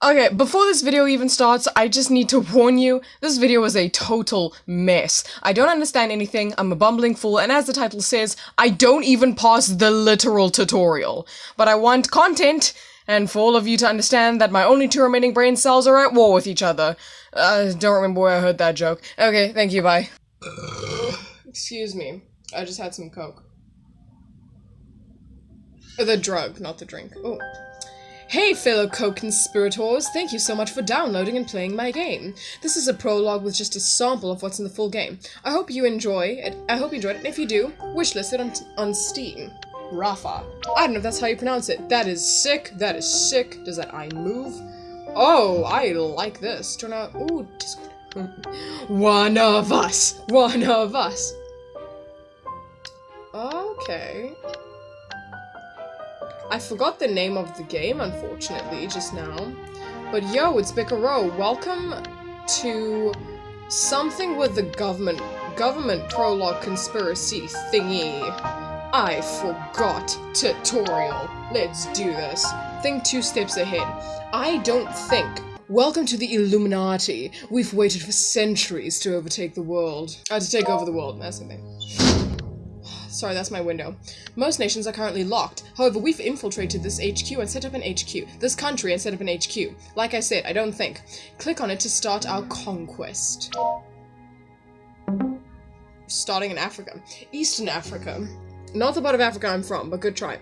Okay, before this video even starts, I just need to warn you, this video is a total mess. I don't understand anything, I'm a bumbling fool, and as the title says, I don't even pass the literal tutorial. But I want content, and for all of you to understand that my only two remaining brain cells are at war with each other. Uh, don't remember where I heard that joke. Okay, thank you, bye. Excuse me, I just had some coke. The drug, not the drink. Oh. Hey fellow co-conspirators, thank you so much for downloading and playing my game. This is a prologue with just a sample of what's in the full game. I hope you enjoy it. I hope you enjoyed it, and if you do, wishlist it on, on Steam. Rafa. I don't know if that's how you pronounce it. That is sick. That is sick. Does that I move? Oh, I like this. Turn out. Ooh, Discord. One of us. One of us. Okay. I forgot the name of the game, unfortunately, just now. But yo, it's Bicaro. Welcome to something with the government government prologue conspiracy thingy. I forgot tutorial. Let's do this. Think two steps ahead. I don't think. Welcome to the Illuminati. We've waited for centuries to overtake the world. Uh, to take over the world, that's the thing. Sorry, that's my window. Most nations are currently locked. However, we've infiltrated this HQ and set up an HQ. This country and set up an HQ. Like I said, I don't think. Click on it to start our conquest. Starting in Africa. Eastern Africa. Not the part of Africa I'm from, but good try.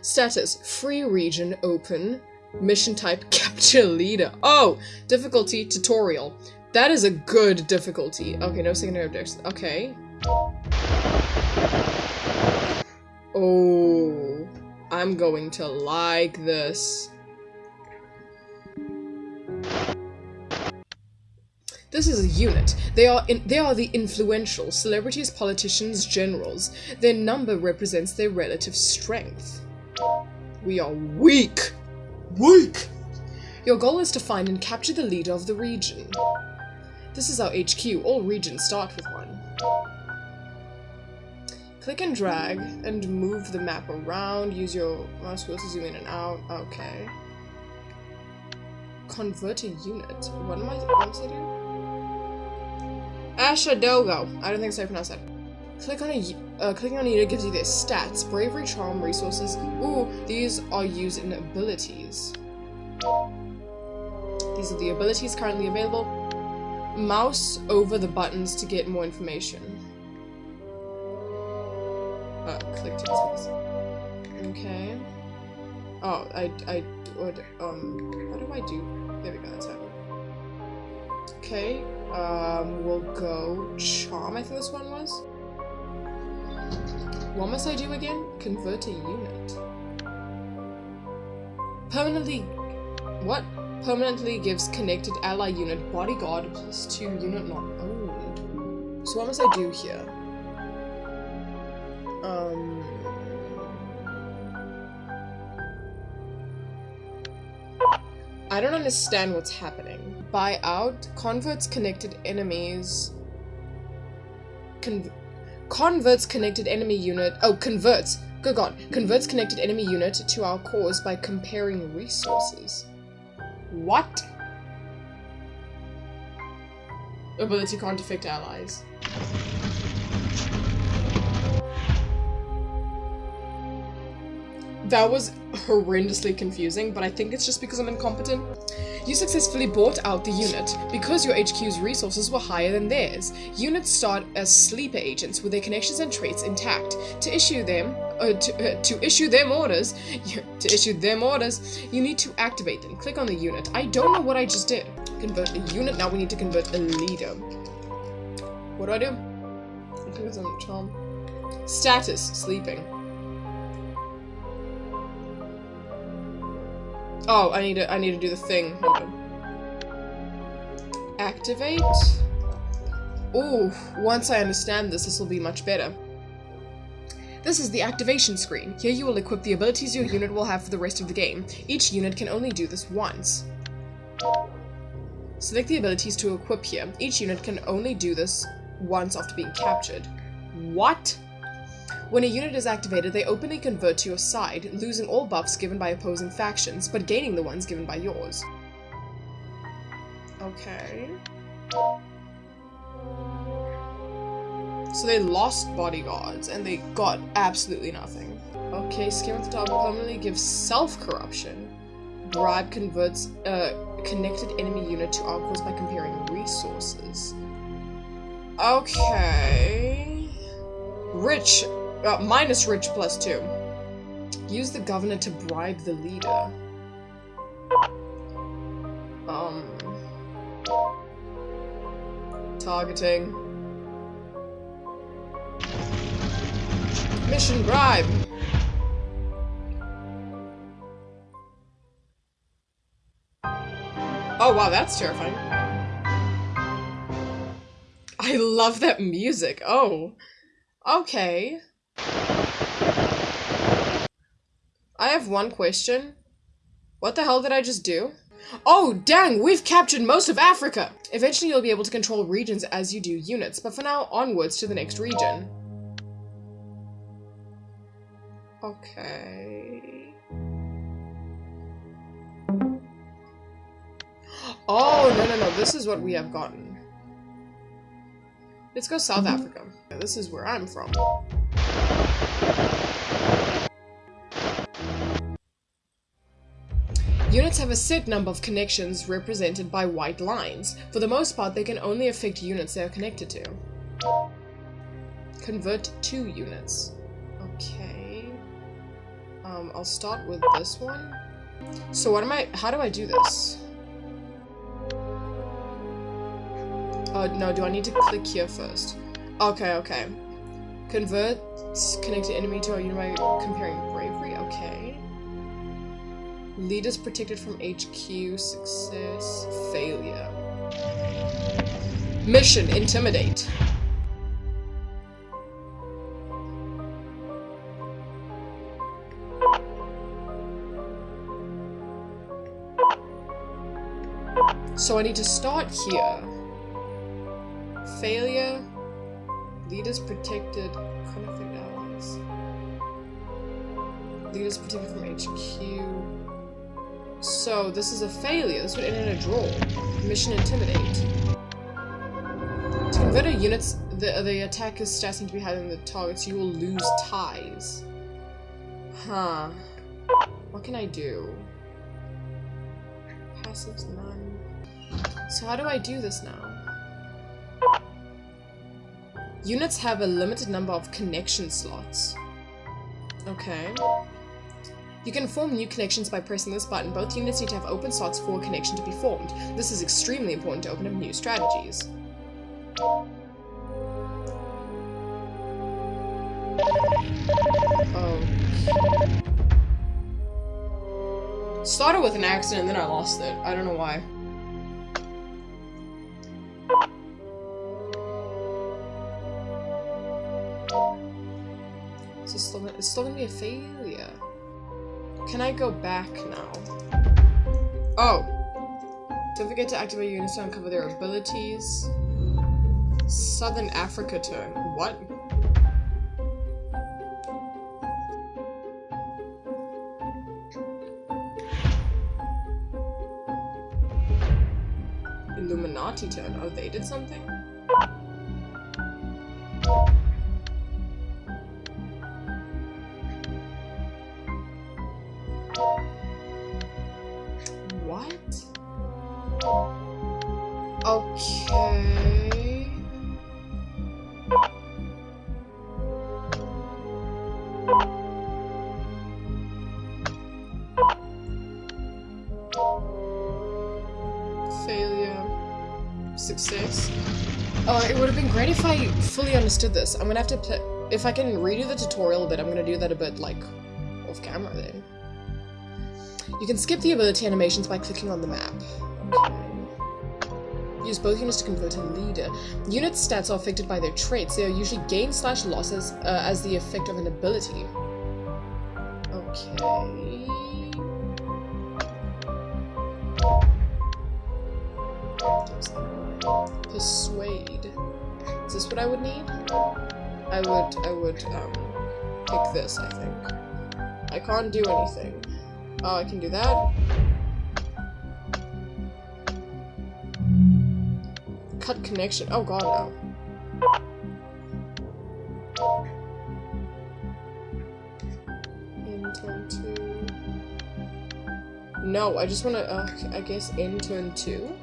Status, free region, open. Mission type, capture leader. Oh, difficulty, tutorial. That is a good difficulty. Okay, no secondary objects. Okay. Oh, I'm going to like this. This is a unit. They are in, they are the influential celebrities, politicians, generals. Their number represents their relative strength. We are weak. Weak. Your goal is to find and capture the leader of the region. This is our HQ. All regions start with one. Click and drag and move the map around. Use your mouse wheel to zoom in and out. Okay. Convert a unit. What am I supposed to do? Ashadogo. I don't think so I pronounced that. Click on a uh, clicking on a unit gives you their stats, bravery, charm, resources. Ooh, these are used in abilities. These are the abilities currently available. Mouse over the buttons to get more information. To. Okay. Oh, I, I would, um, what do I do? There we go, that's happening. Okay, um, we'll go charm, I think this one was. What must I do again? Convert a unit. Permanently, what? Permanently gives connected ally unit bodyguard plus two unit not owned. So what must I do here? Um... I don't understand what's happening. Buy out converts connected enemies. Con converts connected enemy unit. Oh, converts. Good god. Converts connected enemy unit to our cause by comparing resources. What? Ability can't affect allies. That was horrendously confusing, but I think it's just because I'm incompetent. You successfully bought out the unit. Because your HQ's resources were higher than theirs, units start as sleeper agents with their connections and traits intact. To issue them, uh, to, uh, to issue them orders, you, to issue them orders, you need to activate them. Click on the unit. I don't know what I just did. Convert a unit, now we need to convert a leader. What do I do? I think it's on charm. Status, sleeping. Oh, I need to I need to do the thing. Activate. Ooh, once I understand this, this will be much better. This is the activation screen. Here you will equip the abilities your unit will have for the rest of the game. Each unit can only do this once. Select the abilities to equip here. Each unit can only do this once after being captured. What? When a unit is activated, they openly convert to your side, losing all buffs given by opposing factions, but gaining the ones given by yours. Okay. So they lost bodyguards and they got absolutely nothing. Okay, scheme at the top permanently gives self-corruption. Bribe converts a connected enemy unit to our by comparing resources. Okay. Rich. Uh, minus rich plus two. Use the governor to bribe the leader. Um. Targeting. Mission bribe. Oh wow, that's terrifying. I love that music. Oh. Okay. I have one question. What the hell did I just do? Oh, dang, we've captured most of Africa! Eventually you'll be able to control regions as you do units, but for now, onwards to the next region. Okay... Oh, no, no, no, this is what we have gotten. Let's go South Africa. This is where I'm from. Units have a set number of connections represented by white lines. For the most part, they can only affect units they are connected to. Convert two units. Okay. Um, I'll start with this one. So what am I- how do I do this? Oh, no, do I need to click here first? Okay, okay. Convert connected enemy to a unit by comparing bravery, okay. Lead Leaders protected from HQ, success, failure. Mission, intimidate. So I need to start here. Failure. Leaders protected. Conflict allies. Leaders protected from HQ. So this is a failure. This would end in a draw. Mission Intimidate. To convert a unit's the the attacker's stats to be higher than the targets, you will lose ties. Huh. What can I do? Passives none. So how do I do this now? Units have a limited number of connection slots. Okay. You can form new connections by pressing this button. Both units need to have open slots for a connection to be formed. This is extremely important to open up new strategies. Oh. Started with an accident, then I lost it. I don't know why. It's still, it's still gonna be a failure. Can I go back now? Oh. Don't forget to activate units to uncover their abilities. Southern Africa turn. What? Illuminati turn. Oh, they did something? Fully understood this. I'm gonna have to if I can redo the tutorial a bit, I'm gonna do that a bit, like, off camera then. You can skip the ability animations by clicking on the map. Okay. Use both units to convert a leader. Unit stats are affected by their traits. They are usually gain slash losses uh, as the effect of an ability. Okay. Persuade. Is this what I would need? I would, I would, um, pick this, I think. I can't do anything. Oh, I can do that. cut connection. Oh god, no. Intern 2. No, I just want to, uh, I guess, intern 2.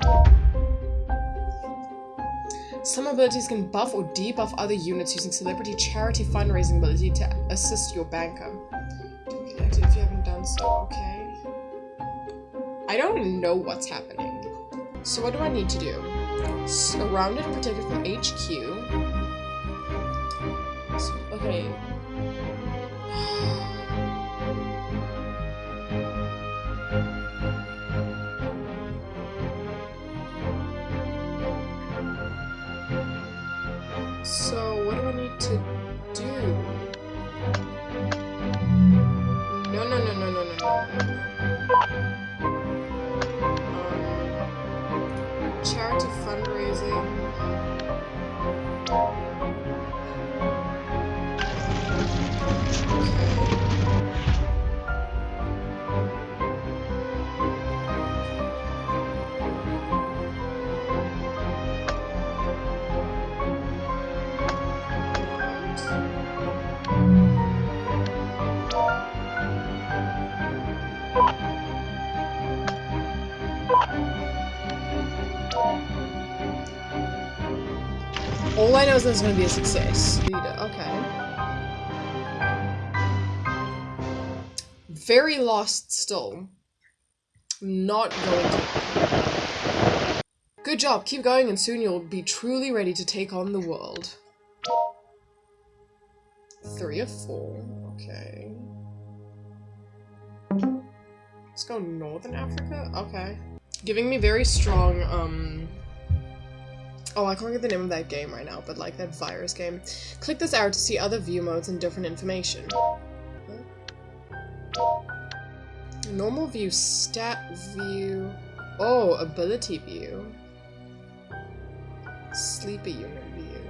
Some abilities can buff or debuff other units using celebrity charity fundraising ability to assist your banker. Connected if you haven't done so, okay. I don't know what's happening. So what do I need to do? Surrounded and protected from HQ. I know is that it's gonna be a success. Okay. Very lost still. Not going to. Good job, keep going and soon you'll be truly ready to take on the world. Three of four, okay. Let's go Northern Africa? Okay. Giving me very strong, um... Oh, I can't get the name of that game right now, but like that virus game. Click this arrow to see other view modes and different information. Normal view, stat view... Oh, ability view. Sleeper unit view.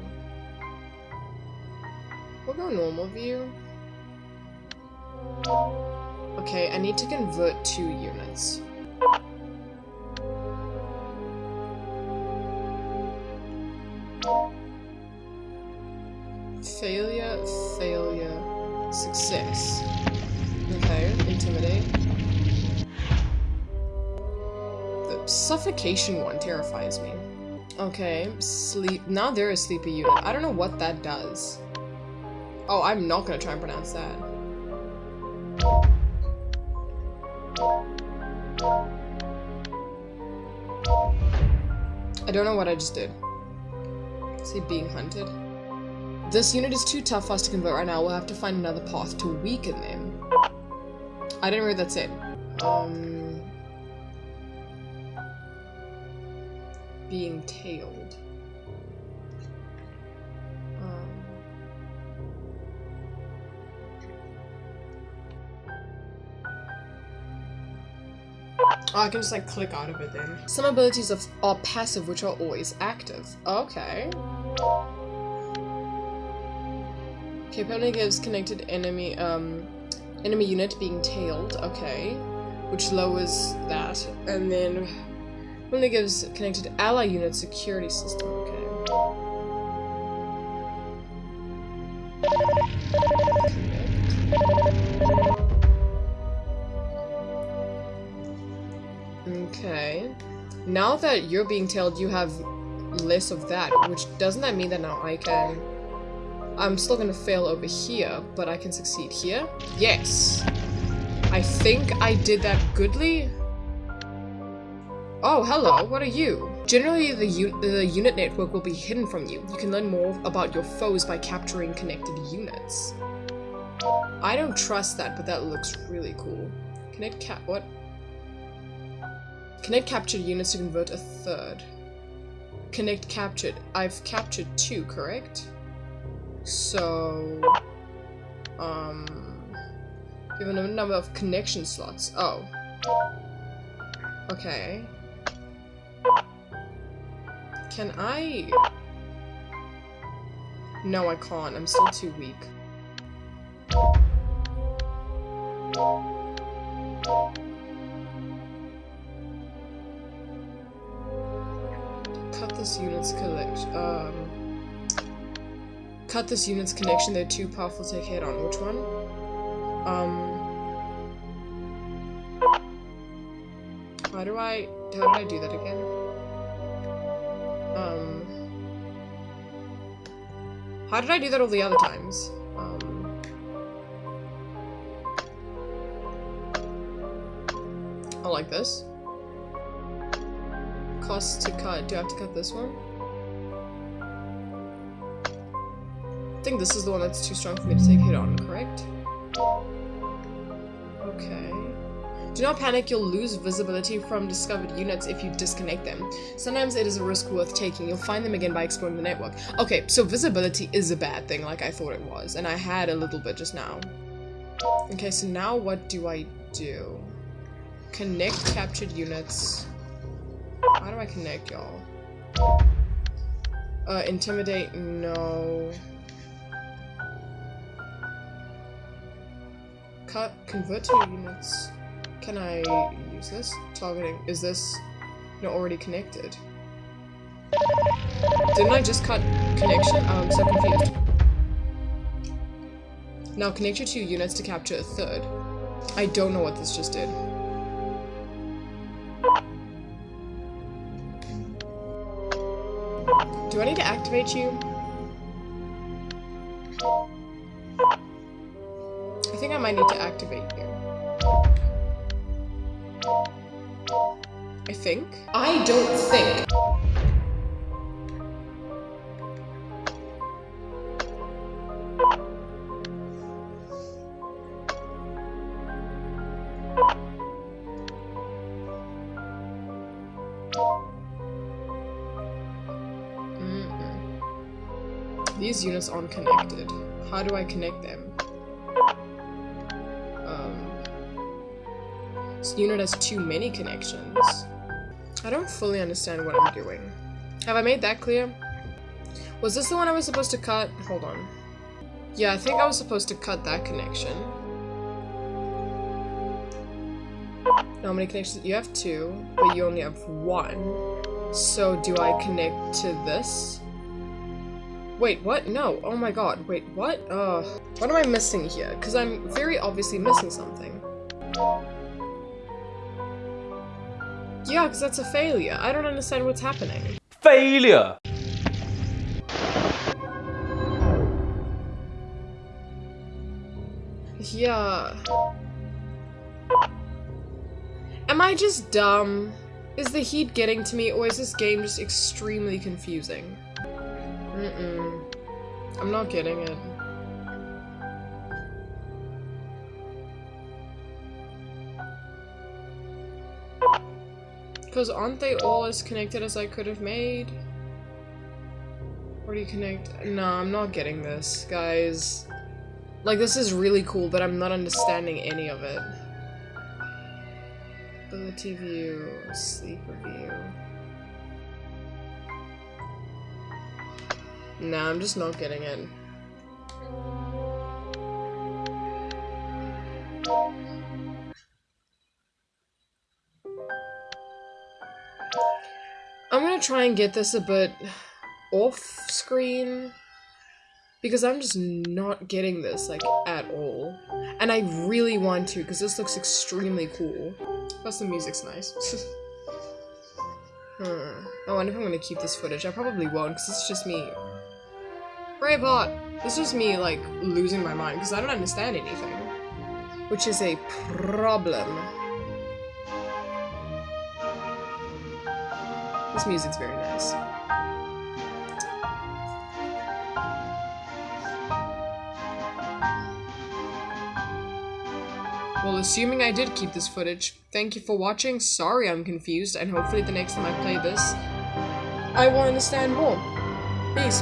We'll go normal view. Okay, I need to convert two units. Suffocation one terrifies me. Okay, sleep. Now there is sleepy unit. I don't know what that does. Oh, I'm not gonna try and pronounce that. I don't know what I just did. Is he being hunted? This unit is too tough for us to convert right now. We'll have to find another path to weaken them. I didn't read that's it. Um... Being tailed. Oh, I can just like click out of it then. Some abilities of, are passive, which are always active. Okay. Apparently gives connected enemy, um, enemy unit being tailed. Okay. Which lowers that. And then only gives connected ally unit security system. Okay. Okay. Now that you're being tailed, you have less of that, which doesn't that mean that now I can... I'm still gonna fail over here, but I can succeed here? Yes! I think I did that goodly? Oh, hello, what are you? Generally, the, un the unit network will be hidden from you. You can learn more about your foes by capturing connected units. I don't trust that, but that looks really cool. Connect cap- what? Connect captured units to convert a third. Connect captured. I've captured two, correct? So... Um... Given a number of connection slots. Oh. Okay. Can I... No, I can't. I'm still too weak. cut this unit's collect um cut this unit's connection. They're too powerful to take head on. Which one? Um. How do I? How did I do that again? Um. How did I do that all the other times? Um. I like this. Cost to cut. Do I have to cut this one? I think this is the one that's too strong for me to take hit on, correct? Okay. Do not panic, you'll lose visibility from discovered units if you disconnect them. Sometimes it is a risk worth taking. You'll find them again by exploring the network. Okay, so visibility is a bad thing like I thought it was, and I had a little bit just now. Okay, so now what do I do? Connect captured units. How do I connect y'all? Uh, intimidate, no. Cut, convert to units. Can I use this? Targeting, is this not already connected? Didn't I just cut connection? Oh, I'm so confused. Now connect your two units to capture a third. I don't know what this just did. Do I need to activate you? I think I might need to activate think. I don't think. These units aren't connected. How do I connect them? Um, this unit has too many connections. I don't fully understand what I'm doing. Have I made that clear? Was this the one I was supposed to cut? Hold on. Yeah, I think I was supposed to cut that connection. How many connections? You have two, but you only have one. So do I connect to this? Wait, what? No. Oh my god. Wait, what? Uh, what am I missing here? Because I'm very obviously missing something. Yeah, because that's a failure. I don't understand what's happening. Failure! Yeah. Am I just dumb? Is the heat getting to me, or is this game just extremely confusing? Mm-mm. I'm not getting it. Because aren't they all as connected as I could have made? Where do you connect? No, I'm not getting this, guys. Like, this is really cool, but I'm not understanding any of it. Ability view, sleep review. Nah, I'm just not getting it. Gonna try and get this a bit off screen because I'm just not getting this like at all. And I really want to because this looks extremely cool. Plus the music's nice. Hmm. I wonder if I'm gonna keep this footage. I probably won't because it's just me. Braveheart this is me like losing my mind because I don't understand anything. Which is a problem This music's very nice. Well, assuming I did keep this footage, thank you for watching. Sorry I'm confused, and hopefully the next time I play this, I will understand more. Peace.